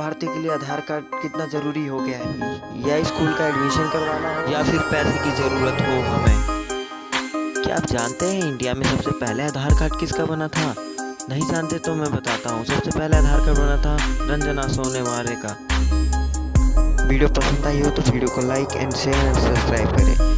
भारतीय के लिए आधार कार्ड कितना ज़रूरी हो गया है? या स्कूल का एडमिशन करवाना हो? या फिर पैसे की ज़रूरत हो हमें? क्या आप जानते हैं इंडिया में सबसे पहले आधार कार्ड किसका बना था? नहीं जानते तो मैं बताता हूँ। सबसे पहले आधार कार्ड बना था रंजना सोनेवारे का। वीडियो पसंद आई हो तो वीडियो को like and share and subscribe करें।